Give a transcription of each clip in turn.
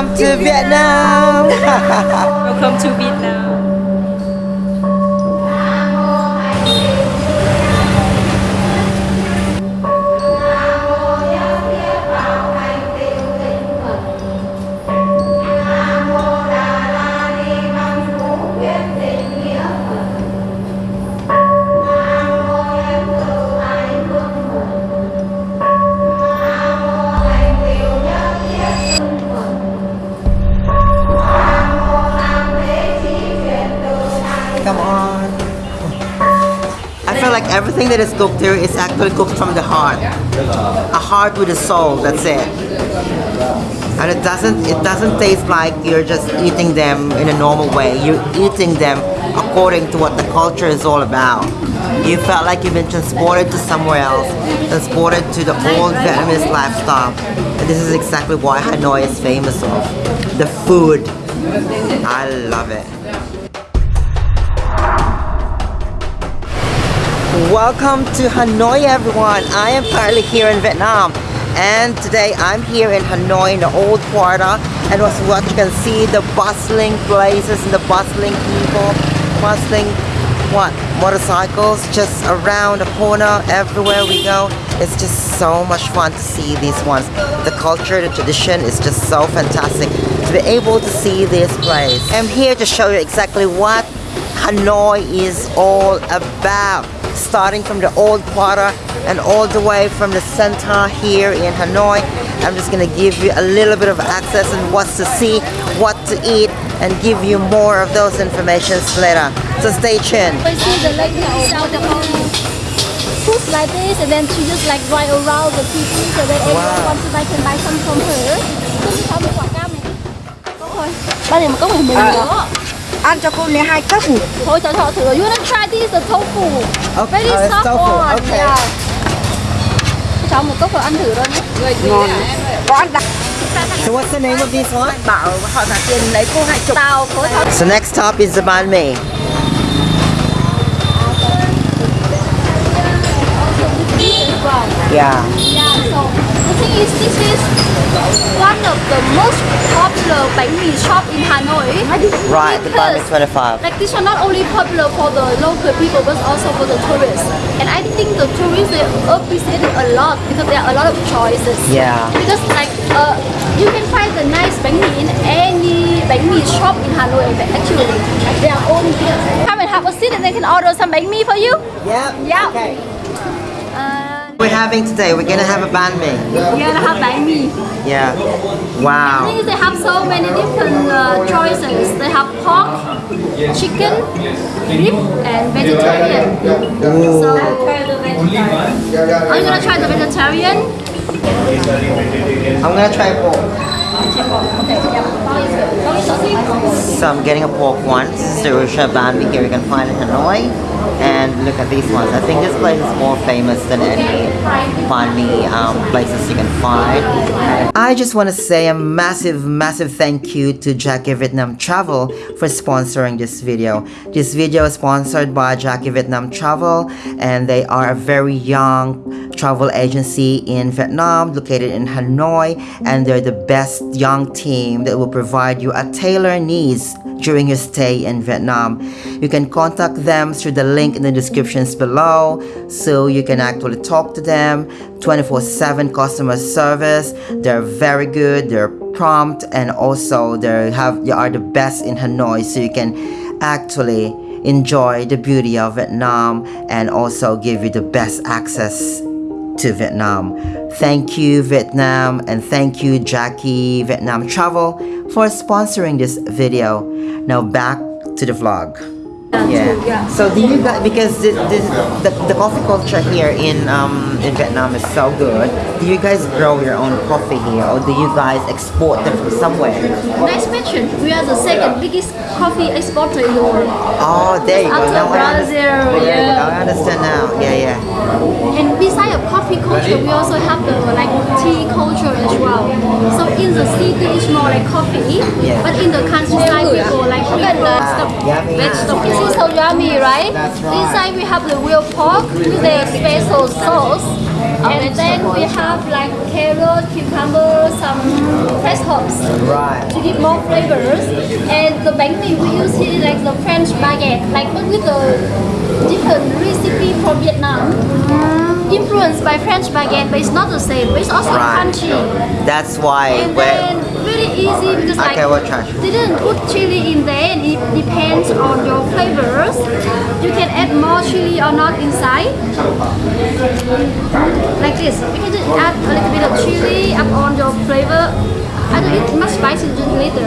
Welcome to Vietnam. Welcome to Vietnam. Feel like everything that is cooked here is actually cooked from the heart. A heart with a soul, that's it. And it doesn't it doesn't taste like you're just eating them in a normal way. You're eating them according to what the culture is all about. You felt like you've been transported to somewhere else, transported to the old Vietnamese lifestyle. And this is exactly why Hanoi is famous of. The food. I love it. Welcome to Hanoi everyone. I am currently here in Vietnam and today I'm here in Hanoi in the old quarter and what's what you can see the bustling places and the bustling people, bustling what motorcycles just around the corner everywhere we go. It's just so much fun to see these ones. The culture, the tradition is just so fantastic to be able to see this place. I'm here to show you exactly what Hanoi is all about starting from the old quarter and all the way from the center here in Hanoi. I'm just gonna give you a little bit of access and what to see, what to eat, and give you more of those informations later. So stay tuned. I see the lady sell the food like this and then she just like ride around the city so that everyone wants to buy can buy some from her. Cứ có một quả cam này. Có thôi. Ba cốc này mình đó. Ăn cho cô này hai cốc Thôi cho họ thử. You wanna try this the tofu? Okay, Very soft tofu, one. okay. Yeah. Cho một cốc vào ăn thử luôn nhé. ngon có ăn đặc So what's the name of this one? bảo họ trả tiền lấy cô hai chục Tàu phối hợp. So next stop is the banh mi. Yeah. Is this is one of the most popular bánh mì shop in Hanoi. Right, the banh mi 25. Like this one not only popular for the local people but also for the tourists. And I think the tourists they appreciate it a lot because there are a lot of choices. Yeah. Because like uh, you can find the nice bánh mì in any bánh mì shop in Hanoi actually. Like all own. Come and have a seat and they can order some bánh mì for you. Yeah. Yeah. Okay. We're having today, we're gonna have a banh mi. yeah, they have bánh mì. Yeah. Wow. I think they have so many different uh, choices. They have pork, chicken, beef, and vegetarian. Ooh. So, you gonna try the vegetarian? I'm gonna try pork. Okay, yeah. Pork is good. Pork So I'm getting a pork one. This is the Rusha banh mi here you can find in Hanoi. And look at these ones. I think this place is more famous than any mi um, places you can find. I just want to say a massive, massive thank you to Jackie Vietnam Travel for sponsoring this video. This video is sponsored by Jackie Vietnam Travel and they are a very young travel agency in Vietnam located in Hanoi and they're the best young team that will provide you a tailored needs during your stay in Vietnam. You can contact them through the link in the descriptions below so you can actually talk to them 24/7 customer service. They're very good, they're prompt and also they have they are the best in Hanoi so you can actually enjoy the beauty of Vietnam and also give you the best access to Vietnam. Thank you Vietnam and thank you Jackie Vietnam Travel for sponsoring this video. Now back to the vlog. Yeah. So do you guys because this, this, the, the coffee culture here in um in Vietnam is so good. Do you guys grow your own coffee here or do you guys export them from somewhere? Nice mention. We are the second biggest coffee exporter in the world. Oh, there you go. After Now Brazil, There yeah. I understand now. Yeah, yeah. And besides of coffee culture, we also have the like tea culture as well. So in the city, it's more like coffee, Yeah. but in the countryside, people like Wow, yummy. vegetable. This is so yummy, right? That's right. Inside we have the real pork with the special sauce. And then we have like carrot, cucumber, some fresh herbs Right. to give more flavors. And the bánh mì we use here like the French baguette, like but with the different recipe from Vietnam. Mm. Influenced by French baguette, but it's not the same. But it's also Right. crunchy. That's why And really easy because like Okay, we'll try. didn't put chili in there and it depends on your flavors. You can add more chili or not inside. Like this. You can just add a little bit of chili up on your flavor. I don't eat much spicy later.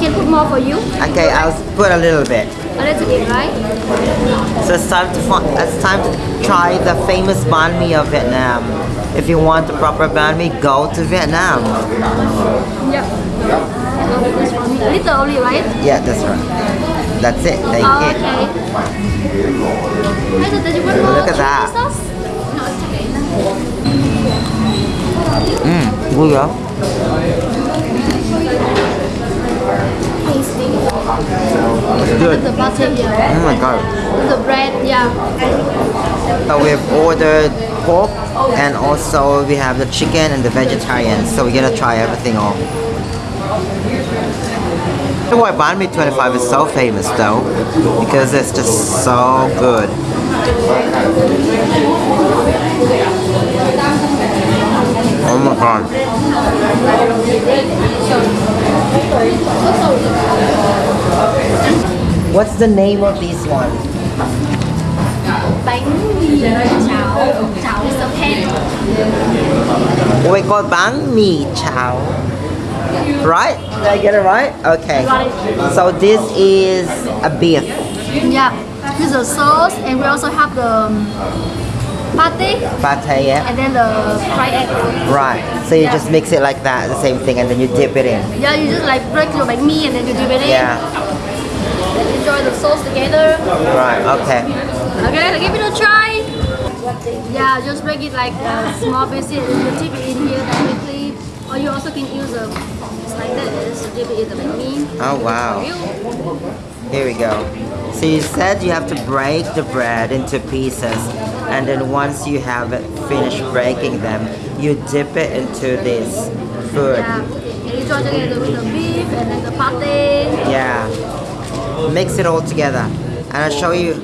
Can put more for you. Okay, I'll put a little bit. A little bit, right? So it's time to find, it's time to try the famous banh mi of Vietnam. If you want the proper banh mi, go to Vietnam. Yeah. This. A little only, right? Yeah, that's right. That's it. Thank Oh, you. okay. Hey, so did you Look at that. sauce? No, mm, it's okay. Vui không? Tasty. Good. The butter. Oh my god. The bread, yeah. Uh, but we've ordered pork and also we have the chicken and the vegetarian. So we're gonna try everything all. Why banh mi 25 is so famous though? Because it's just so good. Oh my god. What's the name of this one? Bánh mì cháo. Cháo a. Oh, we call banh mi chao. Right? Did I get it right? Okay. So this is a beef. Yeah. This is the sauce and we also have the um, pate Pate, yeah? and then the fried egg. Right. So you just mix it like that, the same thing, and then you dip it in. Yeah, you just like break your bánh mì and then you dip it in. Yeah. Then enjoy the sauce together. Right. Okay. Okay, give it a try. Yeah, just break it like a small pieces and you dip it in here directly. Or you also can use a like this, dip it in the. Oh wow. Here we go. So you said you have to break the bread into pieces, and then once you have finished breaking them, you dip it into this food. Yeah. And enjoy together with the beef and then the pate. Yeah. Mix it all together, and I'll show you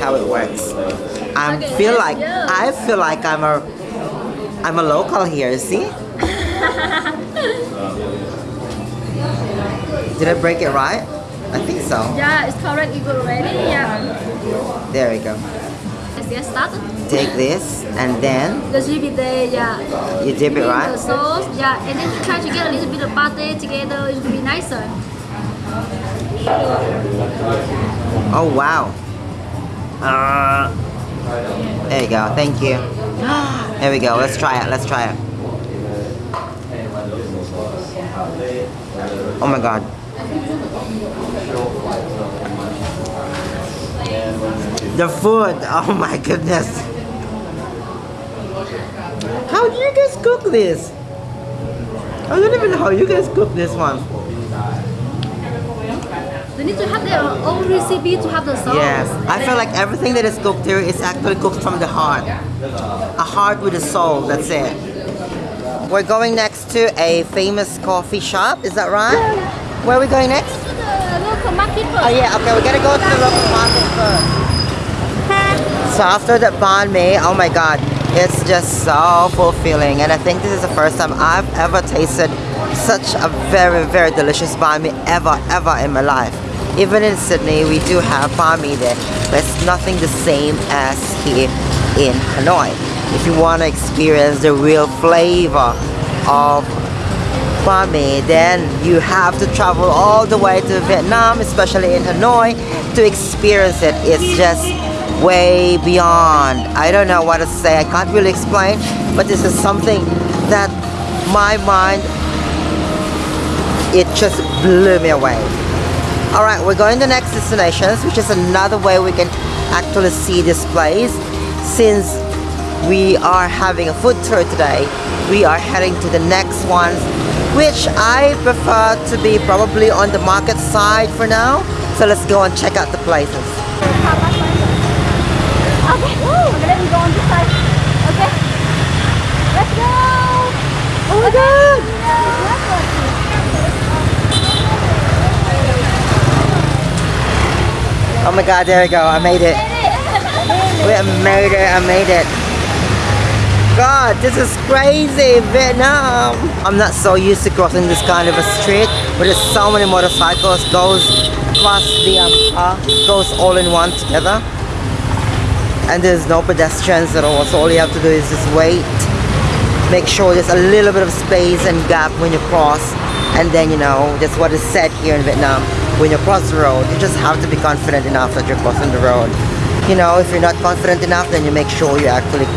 how it works. I Okay, feel like go. I feel like I'm a I'm a local here. See? Did I break it right? I think so. Yeah, it's correct. You go ready. Yeah. There we go. Let's get started. Take this, and then The chili there, yeah. you dip it right. The sauce, yeah, and then you try to get a little bit of butter together. It will be nicer. Oh wow. Uh, there you go. Thank you. There we go. Let's try it. Let's try it. Oh my god. The food. Oh my goodness. How do you guys cook this? I don't even know how you guys cook this one. They need to have their own recipe to have the sauce. Yes, I feel like everything that is cooked here is actually cooked from the heart. A heart with a soul, that's it. We're going next to a famous coffee shop, is that right? Where are we going next? To the local market first. Oh yeah, okay, we're gonna go to the local market first. So after that banh mi, oh my god, it's just so fulfilling and I think this is the first time I've ever tasted such a very very delicious banh mi ever ever in my life. Even in Sydney we do have banh mi there, but it's nothing the same as here in Hanoi. If you want to experience the real flavor of banh mi, then you have to travel all the way to Vietnam, especially in Hanoi, to experience it. It's just way beyond. I don't know what to say. I can't really explain, but this is something that my mind, it just blew me away. All right, we're going to next destinations, which is another way we can actually see this place. Since we are having a food tour today, we are heading to the next one, which I prefer to be probably on the market side for now. So let's go and check out the places. Okay. Woo, then we go on this side. Okay. Let's go. Oh my god! Oh my god, there we go. I made it. We made it. I made it. God, this is crazy, Vietnam. I'm not so used to crossing this kind of a street, but there's so many motorcycles goes across the um, uh, goes all in one together. And there's no pedestrians at all, so all you have to do is just wait. Make sure there's a little bit of space and gap when you cross. And then, you know, that's what is said here in Vietnam. When you cross the road, you just have to be confident enough that you're crossing the road. You know, if you're not confident enough, then you make sure you actually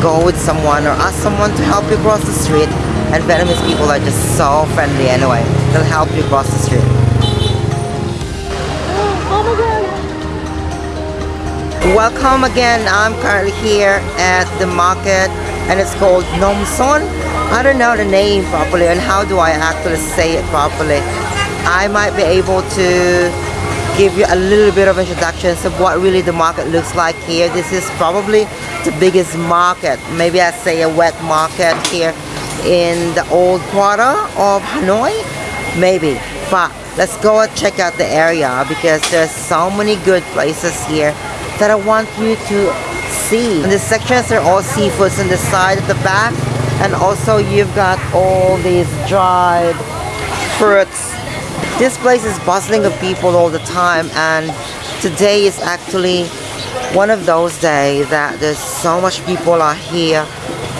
go with someone or ask someone to help you cross the street. And Vietnamese people are just so friendly anyway. They'll help you cross the street. Oh my god. Welcome again. I'm currently here at the market and it's called Nom Son. I don't know the name properly and how do I actually say it properly. I might be able to give you a little bit of introductions of what really the market looks like here. This is probably the biggest market, maybe I say a wet market here in the old quarter of Hanoi, maybe. But let's go and check out the area because there's so many good places here that I want you to see. In the sections are all seafoods on the side at the back and also you've got all these dried fruits. This place is bustling of people all the time and today is actually one of those days that there's so much people are here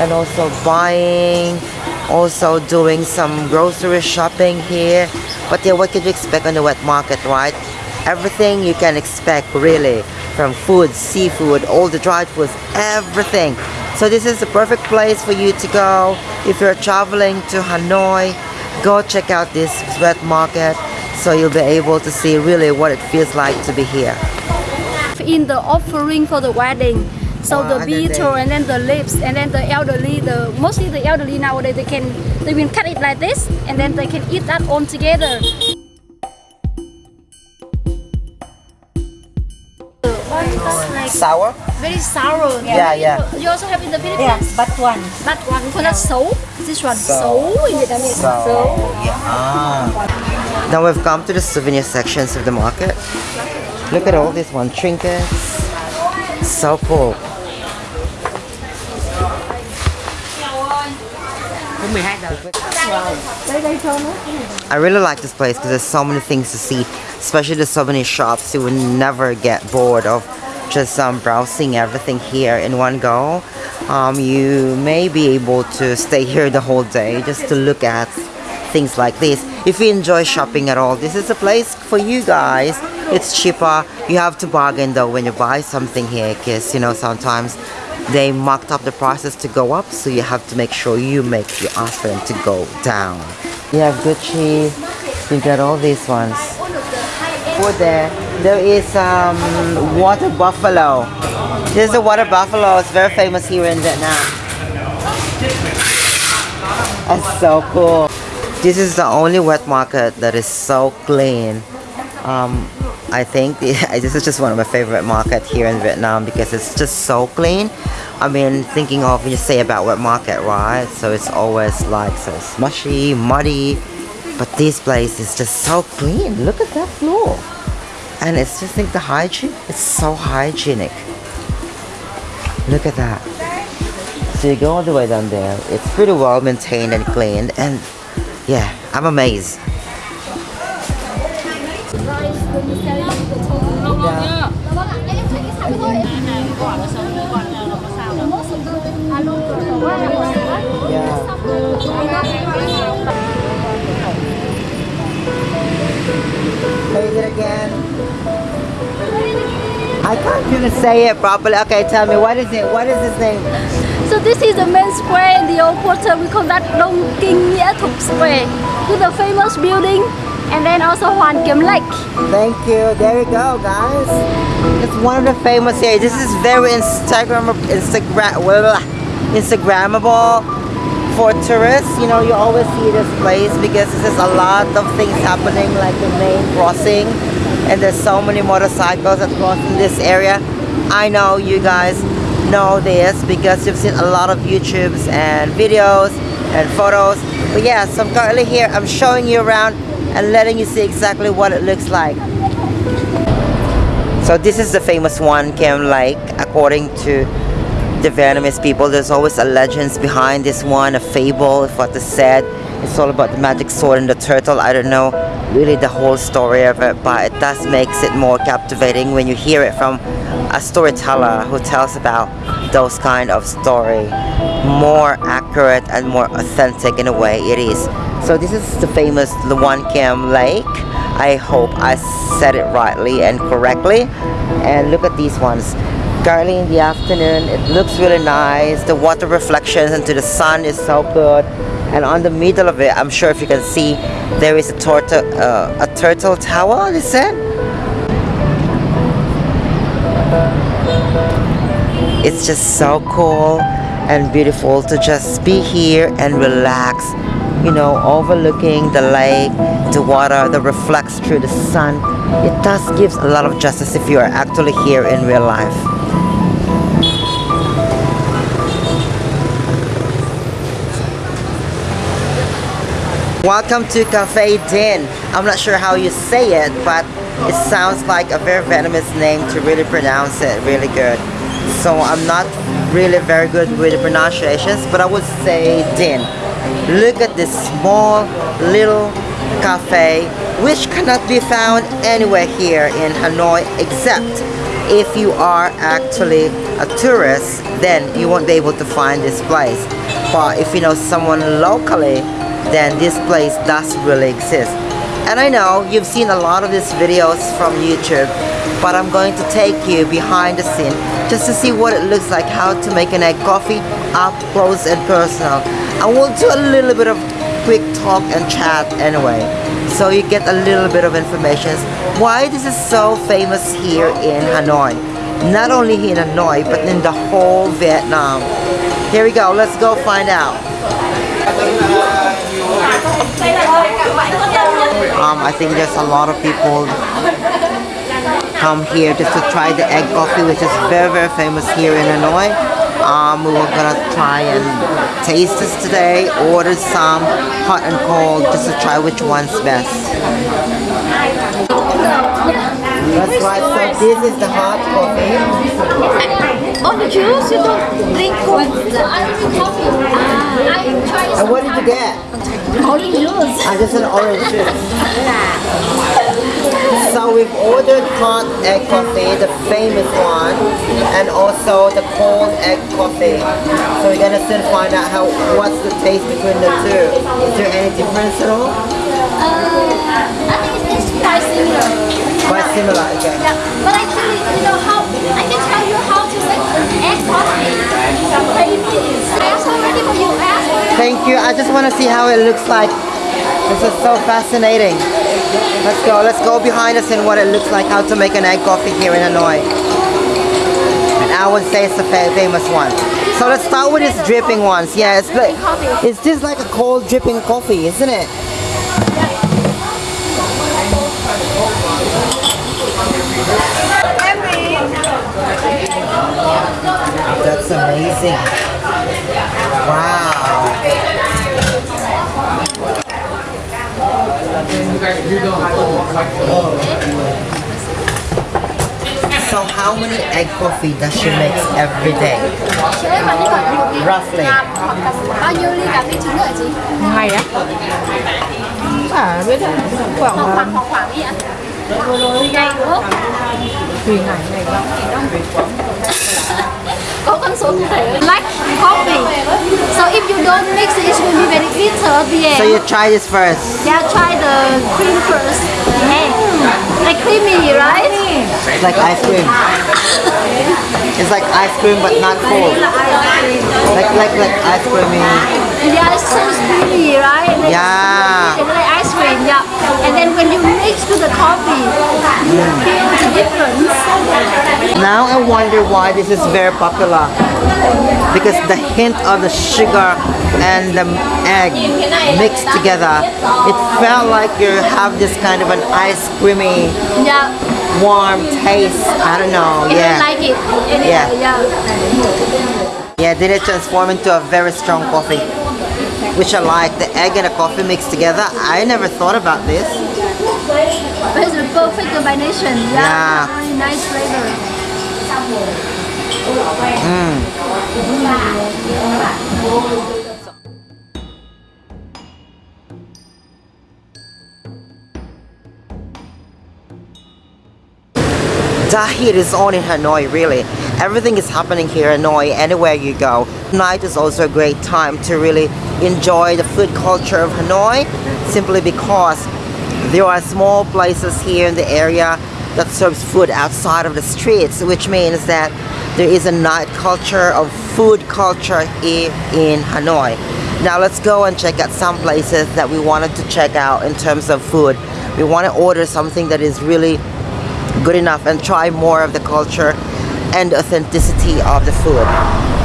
and also buying also doing some grocery shopping here. But yeah what could you expect on the wet market right? Everything you can expect really from food seafood all the dried foods everything. So this is the perfect place for you to go. If you're traveling to Hanoi go check out this wet market so you'll be able to see really what it feels like to be here In the offering for the wedding. So Wow, the betel and then the lips and then the elderly, the mostly the elderly nowadays they can they will cut it like this and then they can eat that all together. Sour Very sour. Yeah, yeah. You also have in the Philippines. Yeah, but one. But one coconut soul. This one So- soul in Vietnamese. So, Soul. yeah. Now we've come to the souvenir sections of the market. Look at all these one trinkets. So cool. I really like this place because there's so many things to see, especially the souvenir shops. You would never get bored of just um, browsing everything here in one go. Um, you may be able to stay here the whole day just to look at things like this. If you enjoy shopping at all, this is a place for you guys. It's cheaper. You have to bargain though when you buy something here because you know sometimes they marked up the prices to go up so you have to make sure you make you ask them to go down. You have Gucci, you got all these ones. for there. There is um, water buffalo. This is a water buffalo. It's very famous here in Vietnam. That's so cool. This is the only wet market that is so clean. Um, I think this is just one of my favorite market here in Vietnam because it's just so clean. I mean, thinking of you say about wet market, right? So it's always like so smushy, muddy, but this place is just so clean. Look at that floor, and it's just like the hygiene. It's so hygienic. Look at that. So you go all the way down there. It's pretty well maintained and cleaned, and yeah, I'm amazed. Say I can't even say it properly. Okay, tell me what is it? What is his name? So this is the main square in the old quarter. We call that Dong Kinh Nghĩa Thục Square. With the famous building and then also Hoàn Kiếm Lake. Thank you. There you go, guys. It's one of the famous here. This is very Instagram Instagram Instagrammable for tourists. You know, you always see this place because there's a lot of things happening, like the main crossing, and there's so many motorcycles that cross in this area. I know you guys know this because you've seen a lot of YouTubes and videos and photos. But yeah, so I'm currently here. I'm showing you around and letting you see exactly what it looks like. So this is the famous one, Kim Lake, according to the Vietnamese people. There's always a legends behind this one, a fable, if what is said. It's all about the magic sword and the turtle. I don't know really the whole story of it, but it does makes it more captivating when you hear it from a storyteller who tells about those kind of story. More accurate and more authentic in a way it is. So this is the famous Luan Kem Lake. I hope I said it rightly and correctly. And look at these ones. Currently in the afternoon, it looks really nice. The water reflections into the sun is so good. And on the middle of it, I'm sure if you can see, there is a turtle, uh, a turtle tower. Is it? It's just so cool and beautiful to just be here and relax you know, overlooking the lake, the water that reflects through the sun. It does gives a lot of justice if you are actually here in real life. Welcome to Cafe Dinh. I'm not sure how you say it, but it sounds like a very venomous name to really pronounce it really good. So I'm not really very good with pronunciations, but I would say Dinh. Look at this small little cafe which cannot be found anywhere here in Hanoi except if you are actually a tourist then you won't be able to find this place but if you know someone locally then this place does really exist. And I know you've seen a lot of these videos from YouTube but I'm going to take you behind the scene just to see what it looks like how to make an egg coffee up close and personal. And we'll do a little bit of quick talk and chat anyway so you get a little bit of information. Why this is so famous here in Hanoi? Not only here in Hanoi but in the whole Vietnam. Here we go let's go find out um, I think there's a lot of people come here just to try the egg coffee which is very very famous here in Hanoi um, we were gonna try and taste this today order some hot and cold just to try which one's best that's right so this is the hot coffee Only juice, you don't drink coffee. I drink coffee. Ah, I try and what did you get? Only juice. I just an orange juice so we've ordered hot egg coffee, the famous one, and also the cold egg coffee. So we're gonna soon find out how what's the taste between the two. Is there any difference at all? Uh, I think it's quite similar. Quite similar, okay. Yeah, but actually, you know how I can tell you how to make egg coffee. Please, ask already for you. Thank you. I just want to see how it looks like. This is so fascinating. Let's go. Let's go behind us and what it looks like, how to make an egg coffee here in Hanoi. And I would say it's a famous one. So let's start with these dripping ones. Yeah, it's like it's just like a cold dripping coffee, isn't it? That's amazing. Wow. So how many egg coffee does she make every day? Roughly. bao nhiêu ly cà phê trứng nữa hả chị? ngày á à biết đấy khoảng Khoảng ờ, khoảng khoảng khoảng đi ạ. Ngày đúng không? tùy ngày ngày đó Có con số cụ thể. Like coffee. So if you don't mix it, it will be very bitter at the So you try this first. Yeah, try the cream first. Hey, like creamy, right? It's like ice cream. It's like ice cream but not cold. Like like like ice creamy. Yeah, it's so creamy, right? And Yeah. It's like ice cream, yeah. And then when you mix to the coffee, you feel the difference. Now I wonder why this is very popular. because the hint of the sugar and the egg mixed together, it felt like you have this kind of an ice creamy, Yeah. warm taste. I don't know. I Yeah. like it. Yeah. Yeah. Yeah, then it transformed into a very strong coffee, which I like. The egg and the coffee mixed together. I never thought about this. But it's a perfect combination. Yeah. Yeah. Very nice flavor. Hmm. Dahit is on in Hanoi, really. Everything is happening here in Hanoi, anywhere you go. Night is also a great time to really enjoy the food culture of Hanoi, simply because there are small places here in the area that serves food outside of the streets, which means that there is a night culture of food culture here in Hanoi. Now let's go and check out some places that we wanted to check out in terms of food. We want to order something that is really good enough and try more of the culture and authenticity of the food.